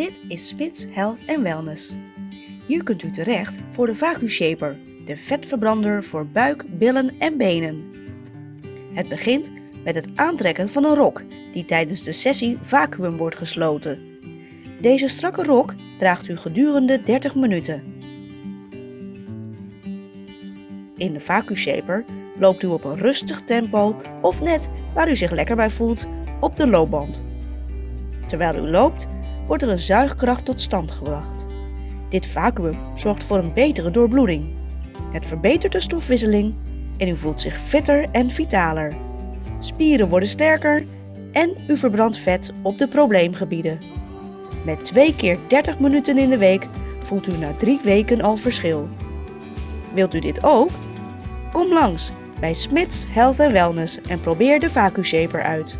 Dit is Spits Health and Wellness. Hier kunt u terecht voor de VacuShaper, de vetverbrander voor buik, billen en benen. Het begint met het aantrekken van een rok die tijdens de sessie vacuüm wordt gesloten. Deze strakke rok draagt u gedurende 30 minuten. In de VacuShaper loopt u op een rustig tempo of net waar u zich lekker bij voelt op de loopband. Terwijl u loopt, wordt er een zuigkracht tot stand gebracht. Dit vacuüm zorgt voor een betere doorbloeding. Het verbetert de stofwisseling en u voelt zich fitter en vitaler. Spieren worden sterker en u verbrandt vet op de probleemgebieden. Met 2 keer 30 minuten in de week voelt u na 3 weken al verschil. Wilt u dit ook? Kom langs bij Smits Health Wellness en probeer de VacuShaper uit.